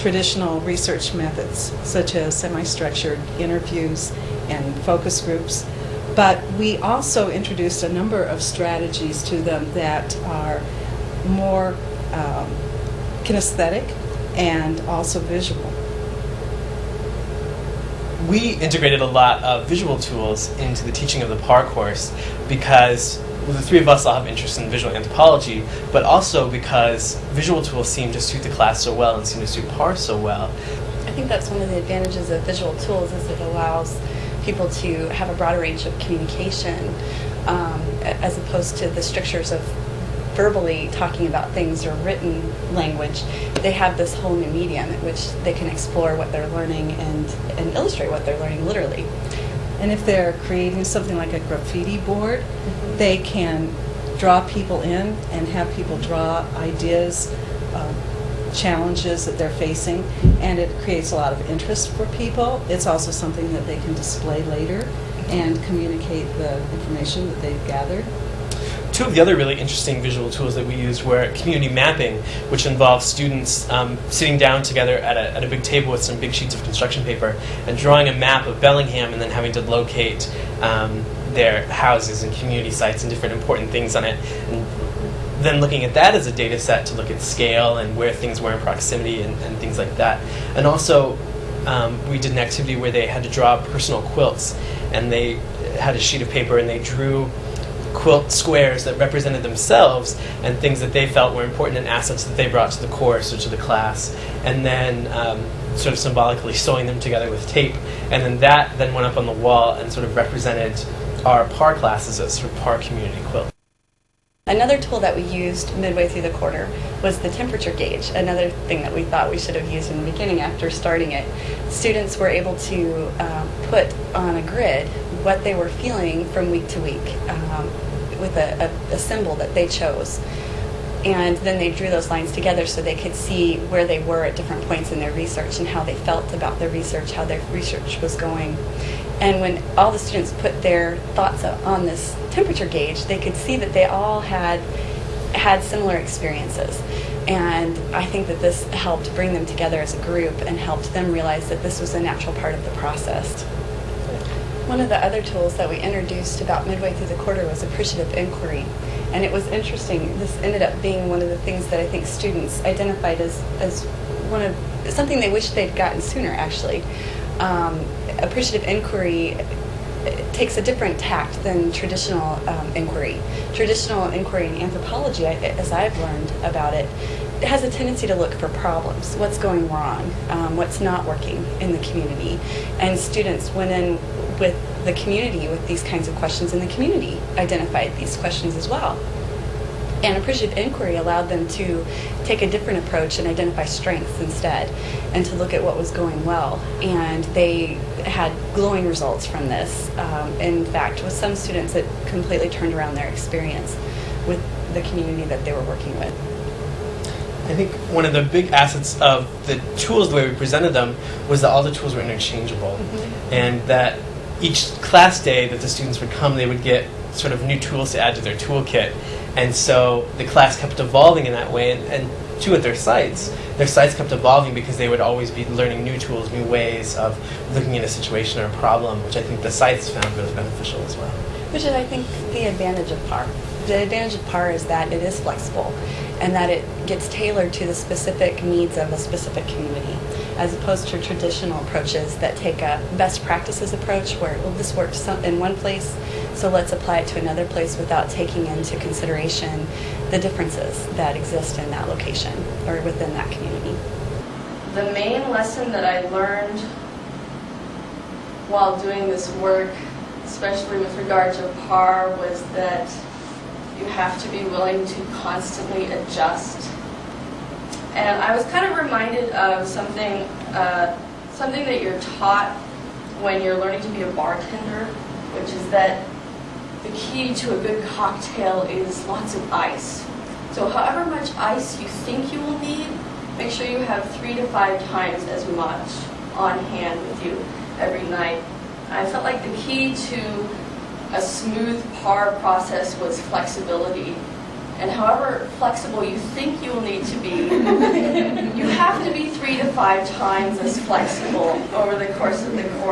traditional research methods, such as semi-structured interviews and focus groups. But we also introduced a number of strategies to them that are more um, kinesthetic and also visual. we integrated a lot of visual tools into the teaching of the PAR course because well, the three of us all have interest in visual anthropology, but also because visual tools seem to suit the class so well and seem to suit PAR so well. I think that's one of the advantages of visual tools is it allows people to have a broader range of communication um, as opposed to the strictures of verbally talking about things or written language. They have this whole new medium in which they can explore what they're learning and, and illustrate what they're learning literally. And if they're creating something like a graffiti board, they can draw people in and have people draw ideas, um, challenges that they're facing, and it creates a lot of interest for people. It's also something that they can display later and communicate the information that they've gathered. Two of the other really interesting visual tools that we used were community mapping, which involves students um, sitting down together at a, at a big table with some big sheets of construction paper and drawing a map of Bellingham and then having to locate um, their houses and community sites and different important things on it. And then looking at that as a data set to look at scale and where things were in proximity and, and things like that. And also, um, we did an activity where they had to draw personal quilts, and they had a sheet of paper and they drew quilt squares that represented themselves and things that they felt were important and assets that they brought to the course or to the class, and then um, sort of symbolically sewing them together with tape. And then that then went up on the wall and sort of represented our PAR classes as sort of PAR community quilt. Another tool that we used midway through the quarter was the temperature gauge, another thing that we thought we should have used in the beginning after starting it. Students were able to um, put on a grid what they were feeling from week to week um, with a, a, a symbol that they chose. And then they drew those lines together so they could see where they were at different points in their research and how they felt about their research, how their research was going. And when all the students put their thoughts on this temperature gauge, they could see that they all had had similar experiences. And I think that this helped bring them together as a group and helped them realize that this was a natural part of the process. One of the other tools that we introduced about midway through the quarter was appreciative inquiry. And it was interesting. This ended up being one of the things that I think students identified as, as one of something they wish they'd gotten sooner, actually. Um, appreciative inquiry takes a different tact than traditional um, inquiry. Traditional inquiry in anthropology, as I've learned about it, it has a tendency to look for problems. What's going wrong? Um, what's not working in the community? And students went in with the community with these kinds of questions, and the community identified these questions as well. And appreciative inquiry allowed them to take a different approach and identify strengths instead, and to look at what was going well. And they had glowing results from this. Um, in fact, with some students, it completely turned around their experience with the community that they were working with. I think one of the big assets of the tools, the way we presented them, was that all the tools were interchangeable, and that each class day that the students would come, they would get sort of new tools to add to their toolkit, and so the class kept evolving in that way. And, and too, at their sites, their sites kept evolving because they would always be learning new tools, new ways of looking at a situation or a problem, which I think the sites found really beneficial as well. Which is, I think, the advantage of PAR. The advantage of PAR is that it is flexible and that it gets tailored to the specific needs of a specific community, as opposed to traditional approaches that take a best practices approach where, well, this works in one place, so let's apply it to another place without taking into consideration the differences that exist in that location or within that community. The main lesson that I learned while doing this work, especially with regard to PAR, was that you have to be willing to constantly adjust. And I was kind of reminded of something, uh, something that you're taught when you're learning to be a bartender, which is that the key to a good cocktail is lots of ice. So however much ice you think you will need, make sure you have three to five times as much on hand with you every night. I felt like the key to a smooth par process was flexibility And however flexible you think you will need to be, you have to be three to five times as flexible over the course of the quarter.